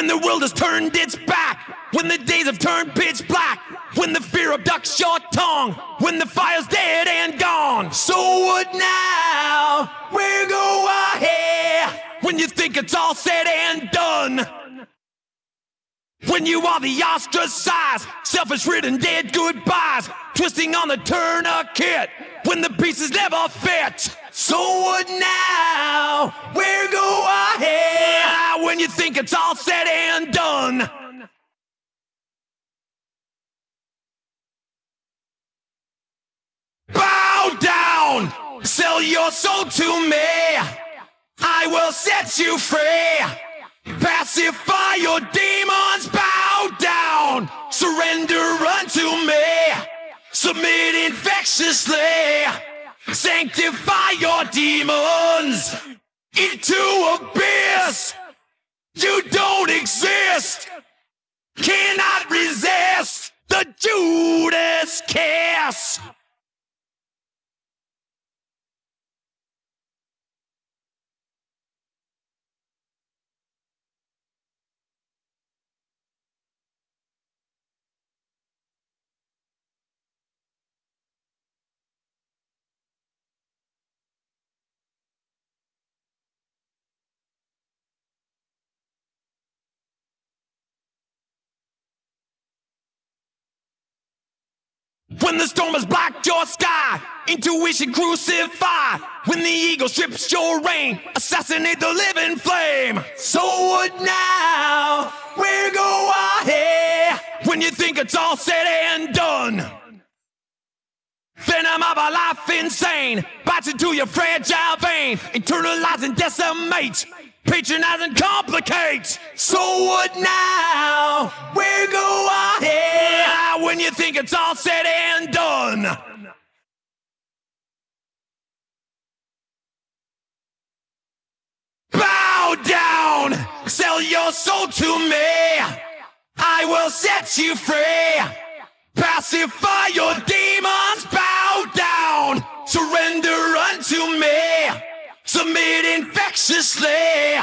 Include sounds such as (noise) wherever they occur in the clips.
When the world has turned its back, when the days have turned pitch black, when the fear abducts your tongue, when the fire's dead and gone. So what now? Where go I here? When you think it's all said and done. When you are the ostracized, selfish ridden dead goodbyes, twisting on the tourniquet, when the pieces never fit. So what now? Where go I here? When you think it's all said and done. Bow down! Sell your soul to me! I will set you free! Pacify your demons, bow down! Surrender unto me! Submit infectiously! Sanctify your demons into abyss! You don't exist! Cannot resist the Judas kiss! When the storm has blocked your sky, intuition crucify. When the eagle strips your rain, assassinate the living flame. So what now? Where go I? When you think it's all said and done. Venom of a life insane bites into your fragile vein, internalize and decimate, patronize and complicate. So what now? Where go I? When you think it's all said and done. Bow down, sell your soul to me. I will set you free. Pacify your demons, bow down, surrender unto me. Submit infectiously,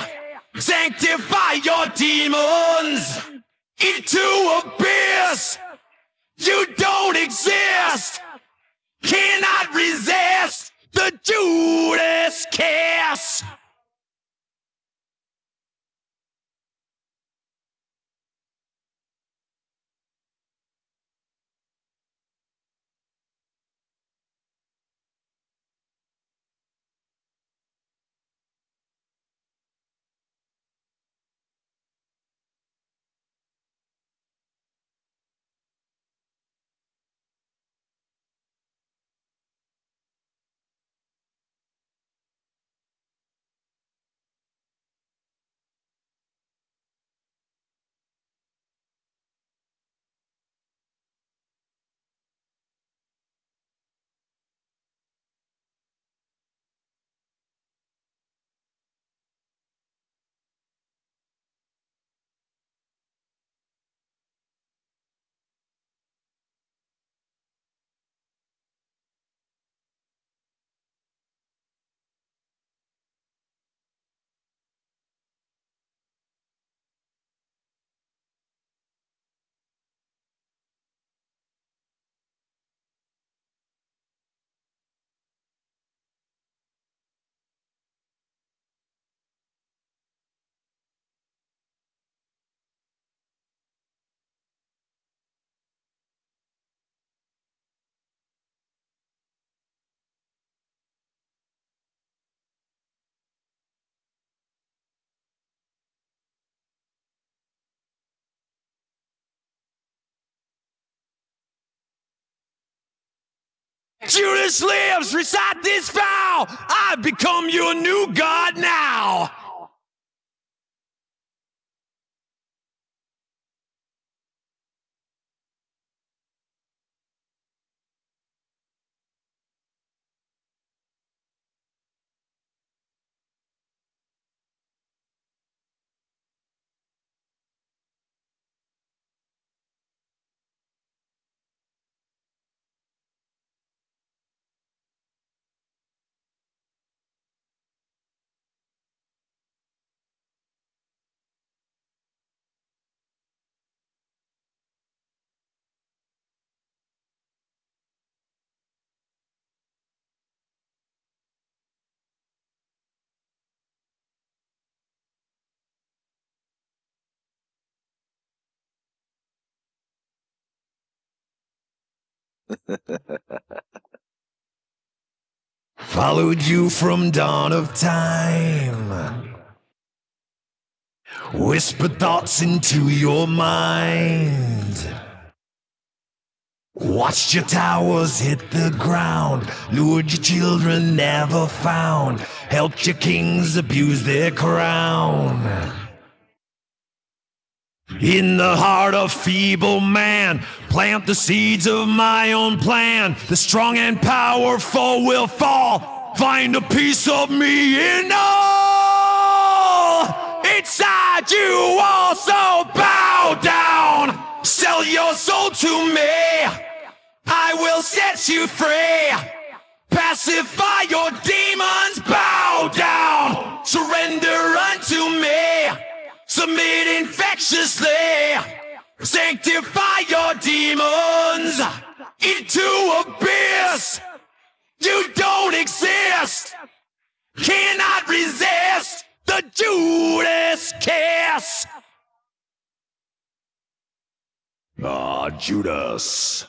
sanctify your demons into abyss. You don't exist, cannot resist the Judas Judas lives, recite this vow. I've become your new God now. (laughs) Followed you from dawn of time. Whispered thoughts into your mind. Watched your towers hit the ground, lured your children never found, helped your kings abuse their crown. In the heart of feeble man, plant the seeds of my own plan. The strong and powerful will fall. Find a piece of me in all. Inside you also bow down. Sell your soul to me. I will set you free. Pacify your demons, Infectiously. Sanctify your demons into abyss. You don't exist. Cannot resist the Judas kiss. Ah, Judas.